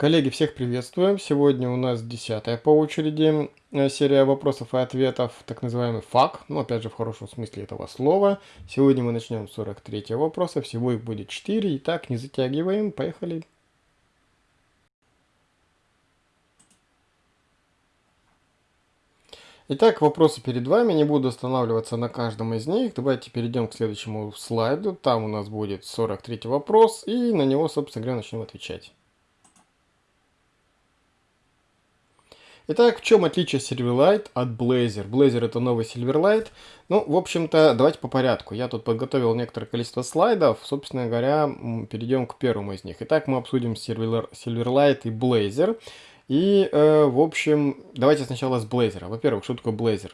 Коллеги, всех приветствуем. Сегодня у нас десятая по очереди э, серия вопросов и ответов, так называемый ФАК, ну опять же в хорошем смысле этого слова. Сегодня мы начнем с 43 вопроса, всего их будет 4. Итак, не затягиваем, поехали. Итак, вопросы перед вами, не буду останавливаться на каждом из них. Давайте перейдем к следующему слайду. Там у нас будет 43 вопрос, и на него, собственно говоря, начнем отвечать. Итак, в чем отличие Silverlight от Blazor? Blazor это новый Silverlight. Ну, в общем-то, давайте по порядку. Я тут подготовил некоторое количество слайдов. Собственно говоря, перейдем к первому из них. Итак, мы обсудим Silverlight и Blazor. И, э, в общем, давайте сначала с Blazor. Во-первых, что такое Blazor?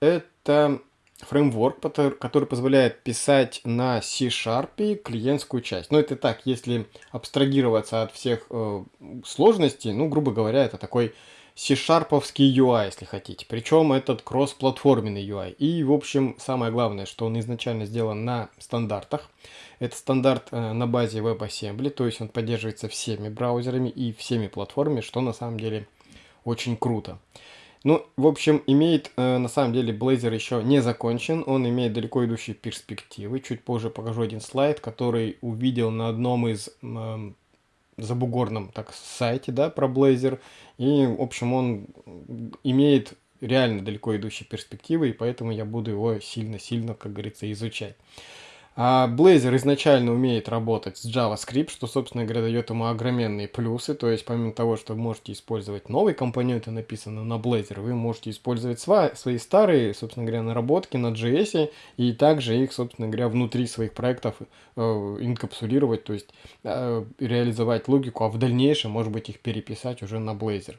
Это фреймворк, который позволяет писать на C-Sharp клиентскую часть. Но это так, если абстрагироваться от всех э, сложностей, ну, грубо говоря, это такой C-шарповский UI, если хотите. Причем этот кроссплатформенный UI. И, в общем, самое главное, что он изначально сделан на стандартах. Это стандарт э, на базе WebAssembly, то есть он поддерживается всеми браузерами и всеми платформами, что на самом деле очень круто. Ну, в общем, имеет, э, на самом деле, Blazor еще не закончен, он имеет далеко идущие перспективы. Чуть позже покажу один слайд, который увидел на одном из э, забугорном так сайте, да, про Blazor. И, в общем, он имеет реально далеко идущие перспективы, и поэтому я буду его сильно-сильно, как говорится, изучать. А Blazor изначально умеет работать с JavaScript, что, собственно говоря, дает ему огроменные плюсы. То есть, помимо того, что вы можете использовать новые компоненты, написанные на Blazor, вы можете использовать свои старые, собственно говоря, наработки на JS, и также их, собственно говоря, внутри своих проектов э, инкапсулировать, то есть э, реализовать логику, а в дальнейшем, может быть, их переписать уже на Blazor.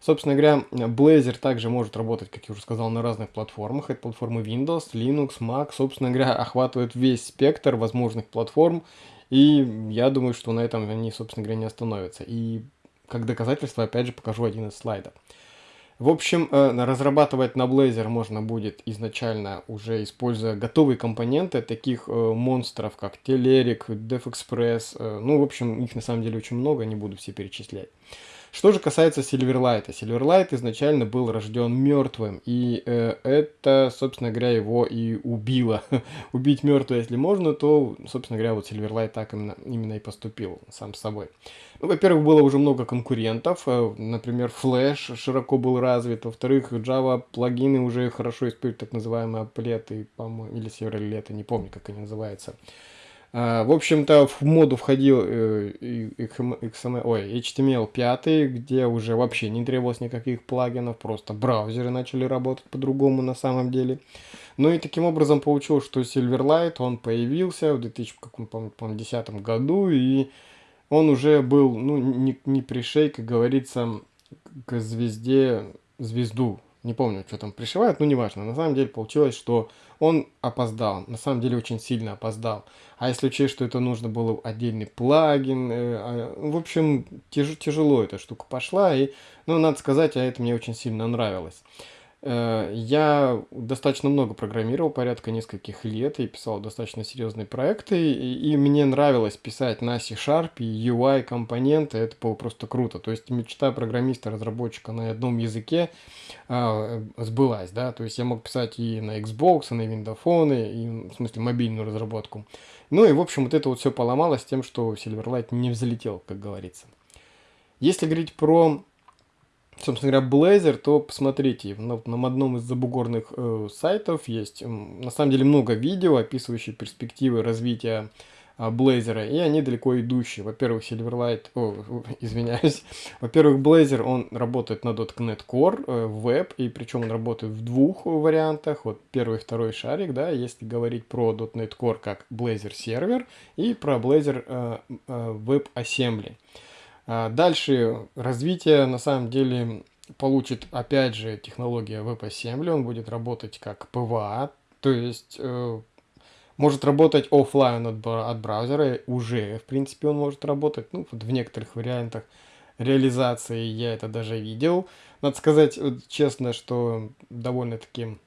Собственно говоря, Blazor также может работать, как я уже сказал, на разных платформах. Это платформы Windows, Linux, Mac. Собственно говоря, охватывает весь спектр возможных платформ. И я думаю, что на этом они, собственно говоря, не остановятся. И как доказательство, опять же, покажу один из слайдов. В общем, э, разрабатывать на Blazor можно будет изначально уже используя готовые компоненты таких э, монстров, как Telerik, DevExpress. Э, ну, в общем, их на самом деле очень много, не буду все перечислять. Что же касается Silverlight. Silverlight изначально был рожден мертвым, и э, это, собственно говоря, его и убило. Убить мертвого, если можно, то, собственно говоря, вот Silverlight так именно, именно и поступил сам с собой. Ну, во-первых, было уже много конкурентов, э, например, Flash широко был развит, во-вторых, Java плагины уже хорошо используют так называемые аплеты, по-моему, или северолеты, не помню, как они называются. А, в общем-то, в моду входил э, XML, ой, HTML5, где уже вообще не требовалось никаких плагинов, просто браузеры начали работать по-другому на самом деле. Ну и таким образом получилось, что Silverlight, он появился в 2010 году, и он уже был, ну, не, не пришей, как говорится, к звезде, звезду не помню, что там пришивают, но неважно. На самом деле получилось, что он опоздал, на самом деле очень сильно опоздал. А если учесть, что это нужно было отдельный плагин, э, э, в общем, тяж, тяжело эта штука пошла, и, ну, надо сказать, а это мне очень сильно нравилось. Э, я достаточно много программировал, порядка нескольких лет, и писал достаточно серьезные проекты, и, и мне нравилось писать на C-Sharp, и UI-компоненты, это было просто круто. То есть мечта программиста-разработчика на одном языке а, сбылась, да, то есть я мог писать и на Xbox, и на Windows и, в смысле, мобильную разработку. Ну и, в общем, вот это вот все поломалось тем, что Silverlight не взлетел, как говорится. Если говорить про собственно говоря, Blazor, то посмотрите, на, на одном из забугорных э, сайтов есть на самом деле много видео, описывающие перспективы развития э, Blazor, и они далеко идущие. Во-первых, Silverlight, о, извиняюсь, во-первых, Blazor, он работает на .NET Core, э, Web, и причем он работает в двух вариантах, вот первый и второй шарик, да, если говорить про .NET Core как Blazor сервер и про Blazor э, э. А, дальше развитие на самом деле получит опять же технология WebAssembly, он будет работать как PWA, то есть э, может работать офлайн от, от браузера, уже в принципе он может работать, ну вот в некоторых вариантах реализации я это даже видел. Надо сказать честно, что довольно-таки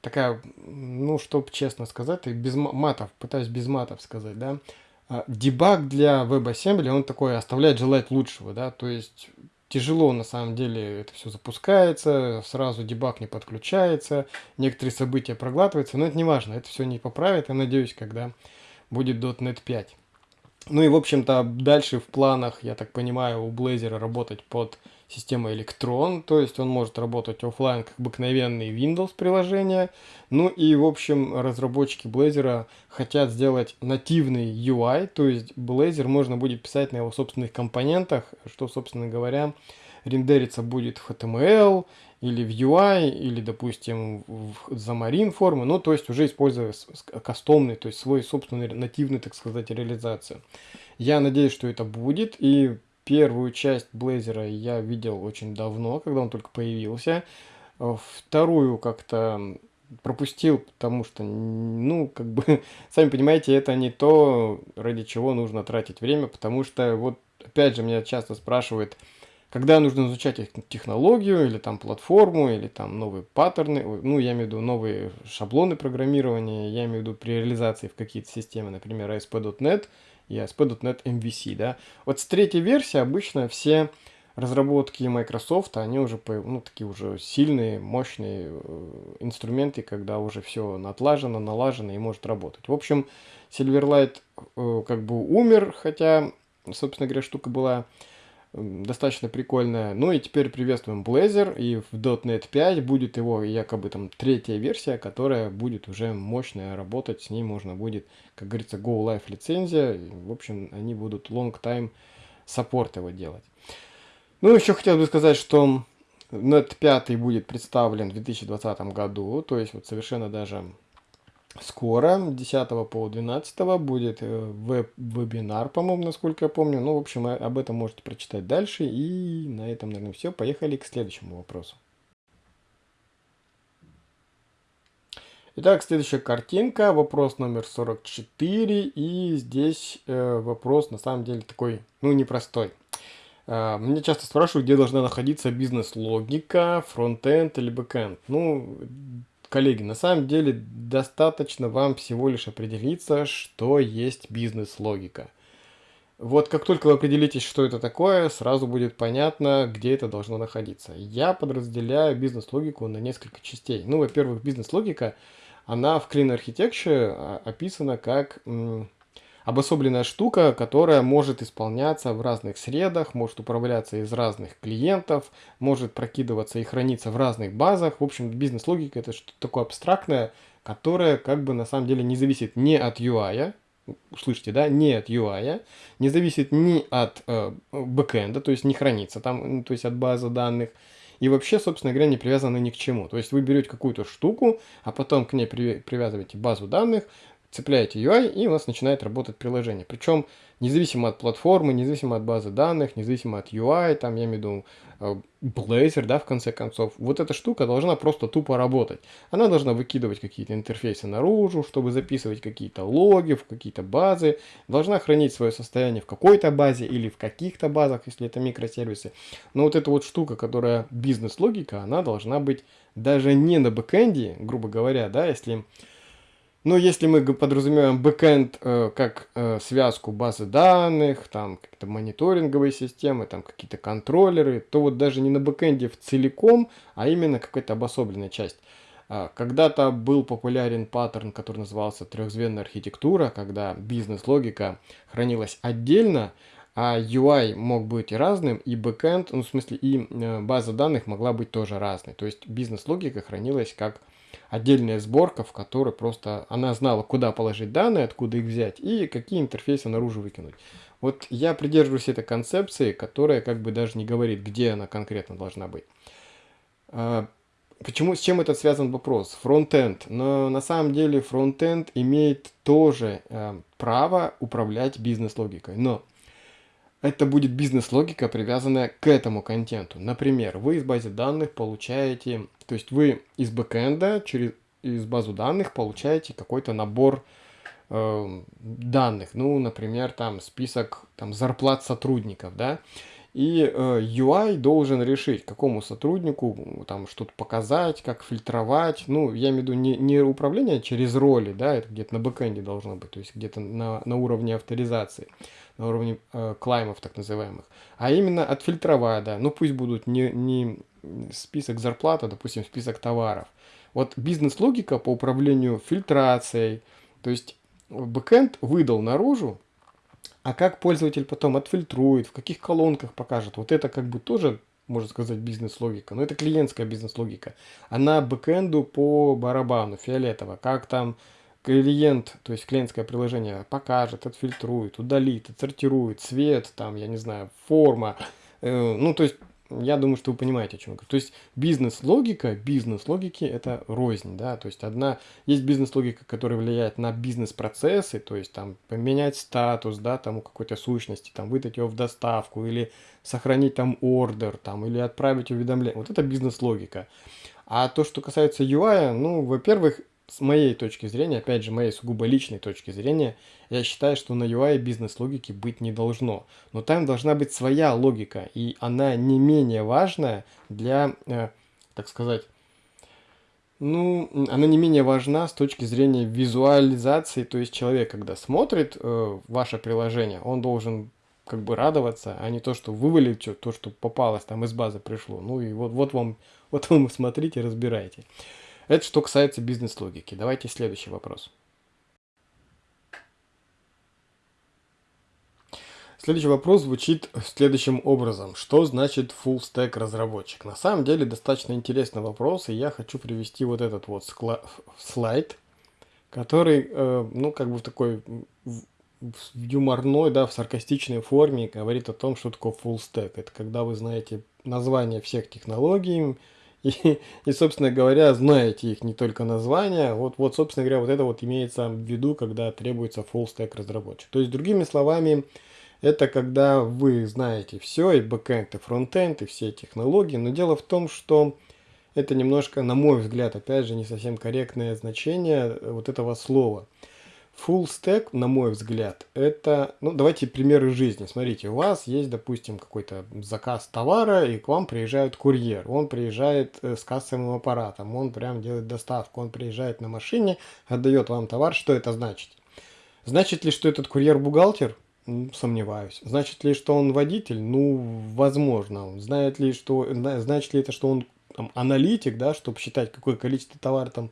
такая, ну, чтоб честно сказать, без матов, пытаюсь без матов сказать, да, дебаг для WebAssembly, он такой оставляет желать лучшего, да, то есть тяжело на самом деле это все запускается, сразу дебаг не подключается, некоторые события проглатываются, но это не важно, это все не поправит, я надеюсь, когда будет .NET 5. Ну и, в общем-то, дальше в планах, я так понимаю, у Blazor работать под системой Electron, то есть он может работать офлайн как обыкновенные Windows приложения. Ну и, в общем, разработчики Blazor хотят сделать нативный UI, то есть Blazor можно будет писать на его собственных компонентах, что, собственно говоря, рендериться будет в HTML или в UI, или, допустим, в Xamarin формы, ну, то есть уже используя кастомный, то есть свой собственный нативный, так сказать, реализацию. Я надеюсь, что это будет, и первую часть Blazor я видел очень давно, когда он только появился. Вторую как-то пропустил, потому что, ну, как бы, сами понимаете, это не то, ради чего нужно тратить время, потому что, вот, опять же, меня часто спрашивают, когда нужно изучать технологию, или там платформу, или там новые паттерны, ну, я имею в виду новые шаблоны программирования, я имею в виду при реализации в какие-то системы, например, ASP.NET и ASP.NET MVC, да. Вот с третьей версии обычно все разработки Microsoft, они уже, ну, такие уже сильные, мощные э, инструменты, когда уже все натлажено, налажено и может работать. В общем, Silverlight э, как бы умер, хотя, собственно говоря, штука была достаточно прикольная. Ну и теперь приветствуем Blazor, и в .NET 5 будет его якобы там третья версия, которая будет уже мощная работать, с ней можно будет, как говорится, Go Live лицензия, в общем, они будут long time support его делать. Ну, еще хотел бы сказать, что .NET 5 будет представлен в 2020 году, то есть вот совершенно даже скоро, 10 по 12 будет э, веб-вебинар, по-моему, насколько я помню. Ну, в общем, об этом можете прочитать дальше. И на этом, наверное, все. Поехали к следующему вопросу. Итак, следующая картинка, вопрос номер 44, и здесь э, вопрос на самом деле такой, ну, непростой. Э, мне часто спрашивают, где должна находиться бизнес-логика, фронтенд или бэкенд. Ну, Коллеги, на самом деле достаточно вам всего лишь определиться, что есть бизнес-логика. Вот как только вы определитесь, что это такое, сразу будет понятно, где это должно находиться. Я подразделяю бизнес-логику на несколько частей. Ну, во-первых, бизнес-логика, она в Clean Architecture а, описана как обособленная штука, которая может исполняться в разных средах, может управляться из разных клиентов, может прокидываться и храниться в разных базах. В общем, бизнес-логика это что-то такое абстрактное, которое как бы на самом деле не зависит ни от UI, слышите, да, не от UI, не зависит ни от э, бэкэнда, то есть не хранится там, то есть от базы данных, и вообще, собственно говоря, не привязаны ни к чему. То есть вы берете какую-то штуку, а потом к ней привязываете базу данных, цепляете UI, и у нас начинает работать приложение. Причем независимо от платформы, независимо от базы данных, независимо от UI, там я имею в виду э, Blazor, да, в конце концов, вот эта штука должна просто тупо работать. Она должна выкидывать какие-то интерфейсы наружу, чтобы записывать какие-то логи в какие-то базы, должна хранить свое состояние в какой-то базе или в каких-то базах, если это микросервисы. Но вот эта вот штука, которая бизнес-логика, она должна быть даже не на бэкэнде, грубо говоря, да, если но если мы подразумеваем бэкэнд э, как э, связку базы данных, там какие-то мониторинговые системы, там какие-то контроллеры, то вот даже не на бэкэнде в целиком, а именно какая-то обособленная часть. Э, Когда-то был популярен паттерн, который назывался трехзвенная архитектура, когда бизнес-логика хранилась отдельно, а UI мог быть разным, и бэкэнд, ну в смысле и э, база данных могла быть тоже разной. То есть бизнес-логика хранилась как отдельная сборка, в которой просто она знала, куда положить данные, откуда их взять и какие интерфейсы наружу выкинуть. Вот я придерживаюсь этой концепции, которая как бы даже не говорит, где она конкретно должна быть. А, почему, с чем этот связан вопрос? Фронтенд. Но на самом деле фронтенд имеет тоже э, право управлять бизнес-логикой. Но это будет бизнес-логика, привязанная к этому контенту. Например, вы из базы данных получаете, то есть вы из бэкэнда через из базу данных получаете какой-то набор э, данных. Ну, например, там список там, зарплат сотрудников, да. И э, UI должен решить, какому сотруднику там что-то показать, как фильтровать. Ну, я имею в виду не, не управление через роли, да, это где-то на бэкэнде должно быть, то есть где-то на, на уровне авторизации, на уровне э, клаймов так называемых. А именно отфильтровать, да, ну пусть будут не, не список зарплат, а, допустим, список товаров. Вот бизнес-логика по управлению фильтрацией, то есть бэкэнд выдал наружу а как пользователь потом отфильтрует, в каких колонках покажет, вот это как бы тоже, можно сказать, бизнес-логика. Но это клиентская бизнес-логика. Она бэкэнду по барабану, фиолетово. Как там клиент, то есть клиентское приложение покажет, отфильтрует, удалит, отсортирует, цвет, там, я не знаю, форма. Э, ну, то есть я думаю, что вы понимаете, о чем я говорю. То есть бизнес-логика, бизнес-логики это рознь, да, то есть одна, есть бизнес-логика, которая влияет на бизнес-процессы, то есть там поменять статус, да, там у какой-то сущности, там выдать его в доставку или сохранить там ордер, там, или отправить уведомление. Вот это бизнес-логика. А то, что касается UI, ну, во-первых, с моей точки зрения, опять же, моей сугубо личной точки зрения, я считаю, что на UI бизнес-логики быть не должно. Но там должна быть своя логика, и она не менее важная для, э, так сказать, ну, она не менее важна с точки зрения визуализации, то есть человек, когда смотрит э, ваше приложение, он должен как бы радоваться, а не то, что вывалить то, что попалось, там из базы пришло. Ну и вот, вот вам, вот вам смотрите, разбирайте. Это что касается бизнес-логики. Давайте следующий вопрос. Следующий вопрос звучит следующим образом. Что значит full stack разработчик? На самом деле достаточно интересный вопрос, и я хочу привести вот этот вот слайд, который, э, ну, как бы в такой в юморной, да, в саркастичной форме говорит о том, что такое full stack. Это когда вы знаете название всех технологий, и, и, собственно говоря, знаете их не только названия. Вот, вот, собственно говоря, вот это вот имеется в виду, когда требуется full stack разработчик. То есть, другими словами, это когда вы знаете все, и бэкэнд, и фронтенд, и все технологии. Но дело в том, что это немножко, на мой взгляд, опять же, не совсем корректное значение вот этого слова. Full stack, на мой взгляд, это, ну давайте примеры жизни. Смотрите, у вас есть, допустим, какой-то заказ товара, и к вам приезжает курьер. Он приезжает э, с кассовым аппаратом, он прям делает доставку, он приезжает на машине, отдает вам товар. Что это значит? Значит ли, что этот курьер бухгалтер? Сомневаюсь. Значит ли, что он водитель? Ну, возможно. Знает ли, что, значит ли это, что он там, аналитик, да, чтобы считать, какое количество товара там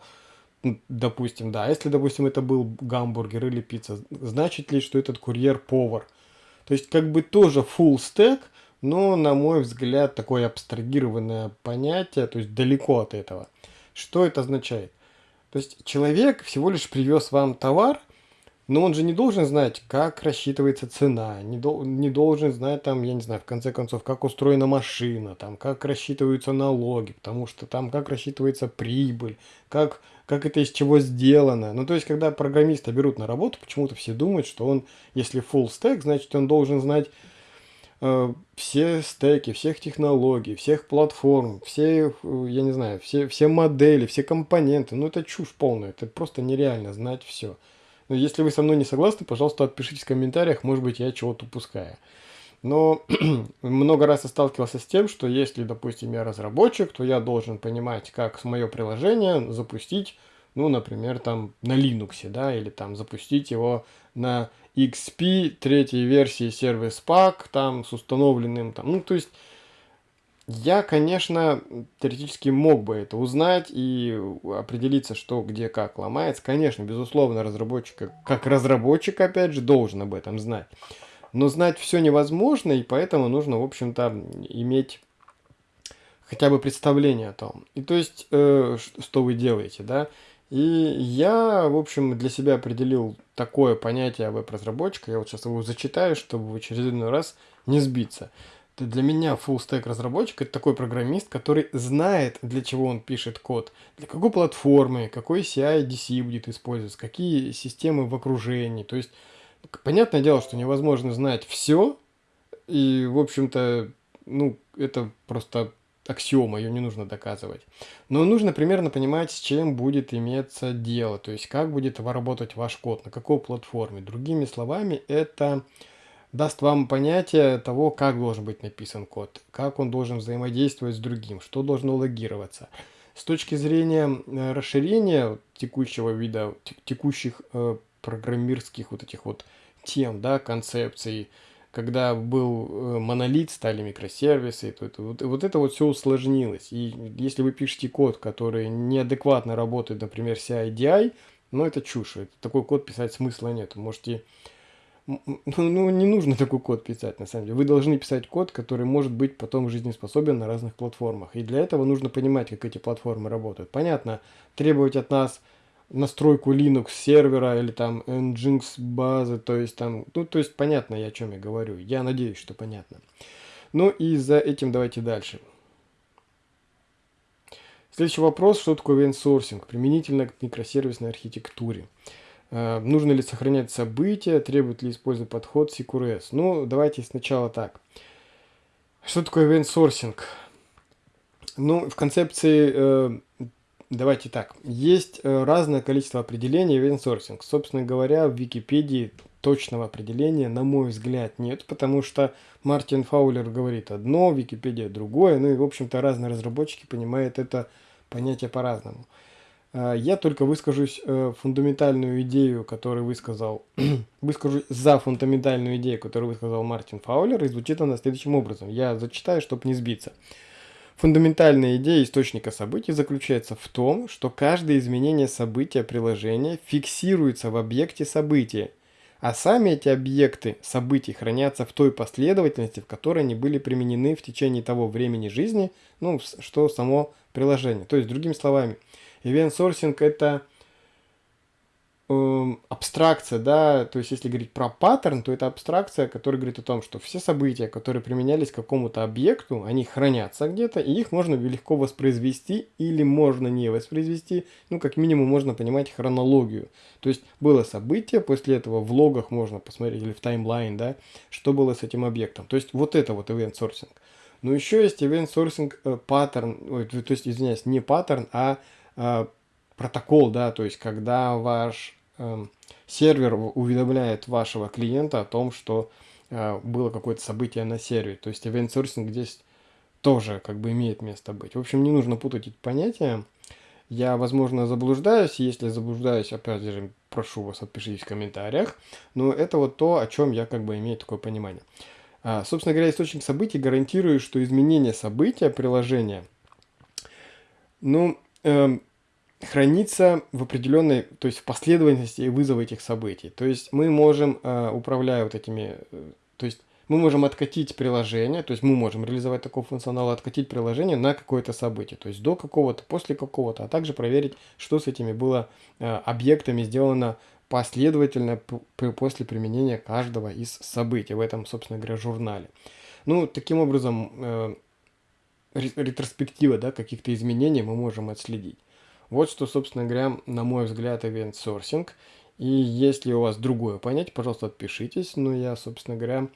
Допустим, да. Если, допустим, это был гамбургер или пицца, значит ли, что этот курьер повар? То есть, как бы тоже full stack, но, на мой взгляд, такое абстрагированное понятие, то есть далеко от этого. Что это означает? То есть, человек всего лишь привез вам товар, но он же не должен знать, как рассчитывается цена, не, до, не должен знать, там, я не знаю, в конце концов, как устроена машина, там, как рассчитываются налоги, потому что там, как рассчитывается прибыль, как, как это из чего сделано. Ну, то есть, когда программиста берут на работу, почему-то все думают, что он, если full stack, значит, он должен знать э, все стеки, всех технологий, всех платформ, все, э, я не знаю, все, все модели, все компоненты. Ну, это чушь полная, это просто нереально знать все. Если вы со мной не согласны, пожалуйста, отпишитесь в комментариях, может быть, я чего-то упускаю. Но много раз я сталкивался с тем, что если, допустим, я разработчик, то я должен понимать, как мое приложение запустить, ну, например, там на Linux, да, или там запустить его на XP третьей версии Service Pack, там с установленным, там, ну, то есть я, конечно, теоретически мог бы это узнать и определиться, что где как ломается. Конечно, безусловно, разработчик, как разработчик, опять же, должен об этом знать. Но знать все невозможно, и поэтому нужно, в общем-то, иметь хотя бы представление о том. И то есть, э, что вы делаете, да. И я, в общем, для себя определил такое понятие веб-разработчика. Я вот сейчас его зачитаю, чтобы в очередной раз не сбиться для меня full stack разработчик это такой программист, который знает, для чего он пишет код, для какой платформы, какой CI, DC будет использоваться, какие системы в окружении. То есть, понятное дело, что невозможно знать все, и, в общем-то, ну, это просто аксиома, ее не нужно доказывать. Но нужно примерно понимать, с чем будет иметься дело, то есть как будет работать ваш код, на какой платформе. Другими словами, это даст вам понятие того, как должен быть написан код, как он должен взаимодействовать с другим, что должно логироваться. С точки зрения э, расширения текущего вида, текущих э, программерских вот этих вот тем, да, концепций, когда был э, монолит, стали микросервисы, то это, вот, вот это вот все усложнилось. И если вы пишете код, который неадекватно работает, например, CI-DI, ну это чушь, это, такой код писать смысла нет. Можете ну, ну, не нужно такой код писать, на самом деле. Вы должны писать код, который может быть потом жизнеспособен на разных платформах. И для этого нужно понимать, как эти платформы работают. Понятно, требовать от нас настройку Linux сервера или там Nginx базы, то есть там, ну, то есть понятно, я о чем я говорю. Я надеюсь, что понятно. Ну и за этим давайте дальше. Следующий вопрос, что такое event применительно к микросервисной архитектуре. Э, нужно ли сохранять события, требует ли использовать подход CQRS? Ну, давайте сначала так. Что такое event sourcing? Ну, в концепции, э, давайте так, есть э, разное количество определений event sourcing. Собственно говоря, в Википедии точного определения, на мой взгляд, нет, потому что Мартин Фаулер говорит одно, Википедия другое, ну и, в общем-то, разные разработчики понимают это понятие по-разному. А, я только выскажусь э, фундаментальную идею, которую высказал, выскажу за фундаментальную идею, которую высказал Мартин Фаулер, и звучит она следующим образом. Я зачитаю, чтобы не сбиться. Фундаментальная идея источника событий заключается в том, что каждое изменение события приложения фиксируется в объекте события, а сами эти объекты событий хранятся в той последовательности, в которой они были применены в течение того времени жизни, ну, что само приложение. То есть, другими словами, Sourcing это э, абстракция, да, то есть если говорить про паттерн, то это абстракция, которая говорит о том, что все события, которые применялись к какому-то объекту, они хранятся где-то, и их можно легко воспроизвести или можно не воспроизвести, ну, как минимум можно понимать хронологию. То есть было событие, после этого в логах можно посмотреть, или в таймлайн, да, что было с этим объектом. То есть вот это вот event sourcing. Но еще есть event sourcing э, паттерн, то есть, извиняюсь, не паттерн, а протокол, да, то есть когда ваш э, сервер уведомляет вашего клиента о том, что э, было какое-то событие на сервере. То есть event sourcing здесь тоже как бы имеет место быть. В общем, не нужно путать эти понятия. Я, возможно, заблуждаюсь. Если заблуждаюсь, опять же, прошу вас, отпишитесь в комментариях. Но это вот то, о чем я как бы имею такое понимание. А, собственно говоря, источник событий гарантирует, что изменение события приложения, ну, эм, хранится в определенной, то есть в последовательности вызова этих событий. То есть мы можем, э, управляя вот этими, э, то есть мы можем откатить приложение, то есть мы можем реализовать такой функционал, откатить приложение на какое-то событие, то есть до какого-то, после какого-то, а также проверить, что с этими было э, объектами сделано последовательно после применения каждого из событий в этом, собственно говоря, журнале. Ну, таким образом, ретроспектива да, каких-то изменений мы можем отследить. Вот что, собственно говоря, на мой взгляд, event sourcing. И если у вас другое понятие, пожалуйста, отпишитесь. Но я, собственно говоря,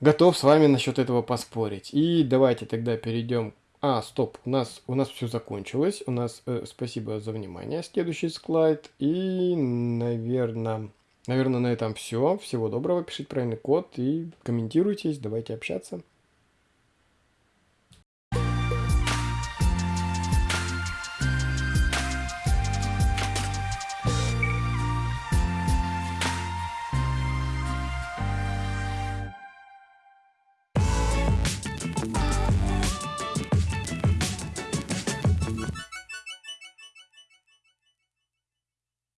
готов с вами насчет этого поспорить. И давайте тогда перейдем... А, стоп, у нас, у нас все закончилось. У нас э, спасибо за внимание. Следующий слайд. И, наверное, наверное, на этом все. Всего доброго. Пишите правильный код и комментируйтесь. Давайте общаться.